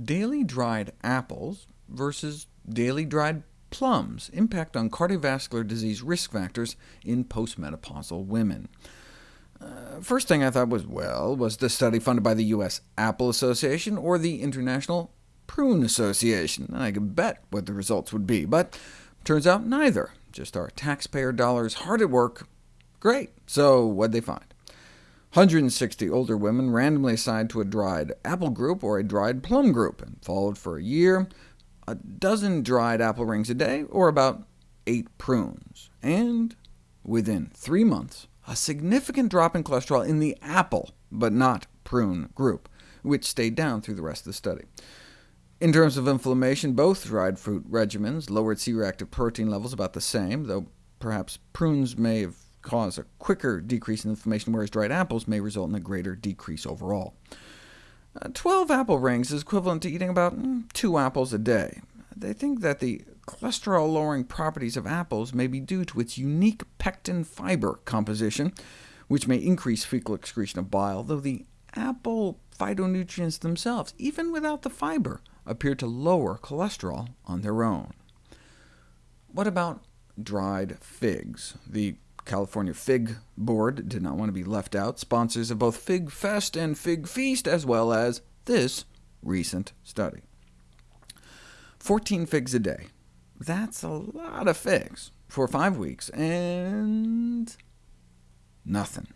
daily dried apples versus daily dried plums impact on cardiovascular disease risk factors in postmenopausal women. Uh, first thing I thought was, well, was the study funded by the U.S. Apple Association or the International Prune Association? I could bet what the results would be, but turns out neither. Just our taxpayer dollars hard at work. Great. So what'd they find? 160 older women randomly assigned to a dried apple group or a dried plum group, and followed for a year, a dozen dried apple rings a day, or about eight prunes. And within three months, a significant drop in cholesterol in the apple, but not prune group, which stayed down through the rest of the study. In terms of inflammation, both dried fruit regimens lowered C-reactive protein levels about the same, though perhaps prunes may have cause a quicker decrease in inflammation, whereas dried apples may result in a greater decrease overall. Uh, 12 apple rings is equivalent to eating about mm, two apples a day. They think that the cholesterol-lowering properties of apples may be due to its unique pectin fiber composition, which may increase fecal excretion of bile, though the apple phytonutrients themselves, even without the fiber, appear to lower cholesterol on their own. What about dried figs? The California Fig Board did not want to be left out, sponsors of both Fig Fest and Fig Feast, as well as this recent study. 14 figs a day. That's a lot of figs for five weeks, and nothing.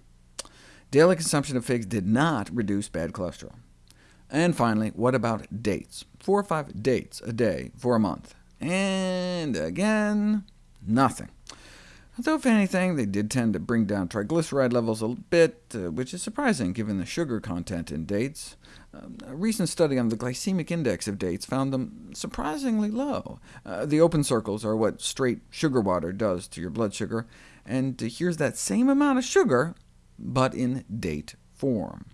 Daily consumption of figs did not reduce bad cholesterol. And finally, what about dates? Four or five dates a day for a month. And again, nothing. Though if anything, they did tend to bring down triglyceride levels a bit, uh, which is surprising given the sugar content in dates. Um, a recent study on the glycemic index of dates found them surprisingly low. Uh, the open circles are what straight sugar water does to your blood sugar, and here's that same amount of sugar, but in date form.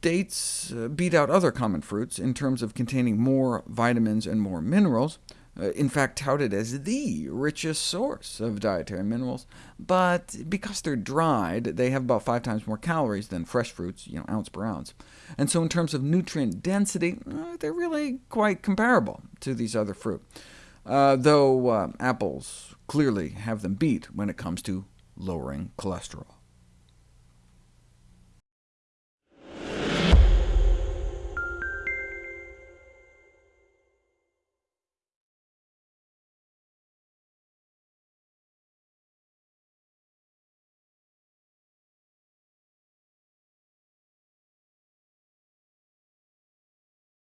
Dates uh, beat out other common fruits in terms of containing more vitamins and more minerals, in fact touted as the richest source of dietary minerals, but because they're dried, they have about five times more calories than fresh fruits, you know, ounce per ounce. And so in terms of nutrient density, uh, they're really quite comparable to these other fruit, uh, though uh, apples clearly have them beat when it comes to lowering cholesterol.